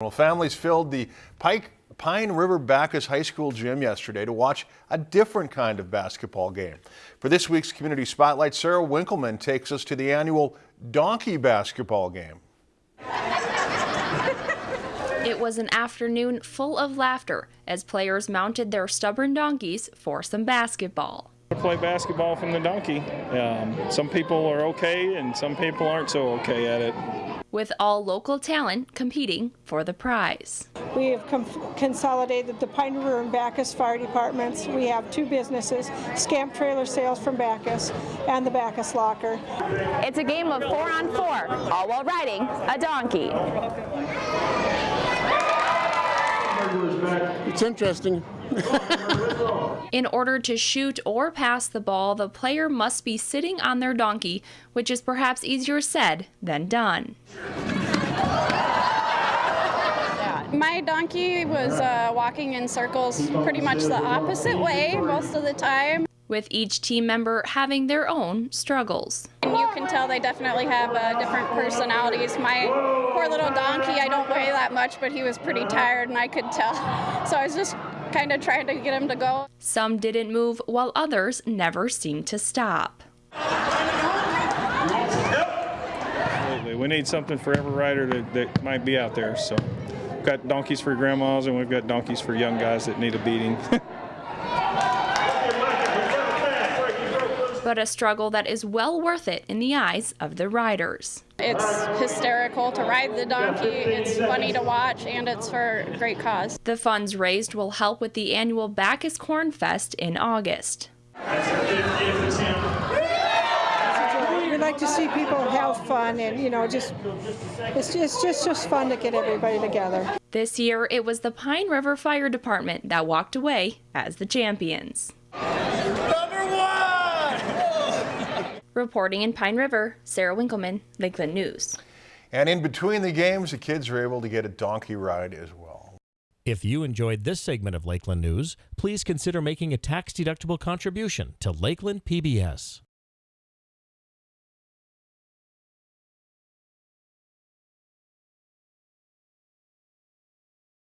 Well, families filled the Pike Pine River Backus High School gym yesterday to watch a different kind of basketball game. For this week's Community Spotlight, Sarah Winkleman takes us to the annual donkey basketball game. It was an afternoon full of laughter as players mounted their stubborn donkeys for some basketball. I play basketball from the donkey. Um, some people are okay and some people aren't so okay at it. With all local talent competing for the prize. We have consolidated the Pine River and Backus Fire Departments. We have two businesses, Scamp Trailer Sales from Backus and the Backus Locker. It's a game of four on four, all while riding a donkey. It's interesting. In order to shoot or pass the ball, the player must be sitting on their donkey, which is perhaps easier said than done. My donkey was uh, walking in circles pretty much the opposite way most of the time. With each team member having their own struggles. And you can tell they definitely have uh, different personalities. My poor little donkey, I don't weigh that much, but he was pretty tired and I could tell. So I was just kind of trying to get him to go. Some didn't move while others never seemed to stop. Absolutely. We need something for every rider that, that might be out there. So we've got donkeys for grandmas and we've got donkeys for young guys that need a beating. but a struggle that is well worth it in the eyes of the riders. It's hysterical to ride the donkey, it's funny to watch, and it's for a great cause. The funds raised will help with the annual Backus Corn Fest in August. We like to see people have fun and, you know, just it's, it's just, just fun to get everybody together. This year, it was the Pine River Fire Department that walked away as the champions. Reporting in Pine River, Sarah Winkleman, Lakeland News. And in between the games, the kids are able to get a donkey ride as well. If you enjoyed this segment of Lakeland News, please consider making a tax-deductible contribution to Lakeland PBS.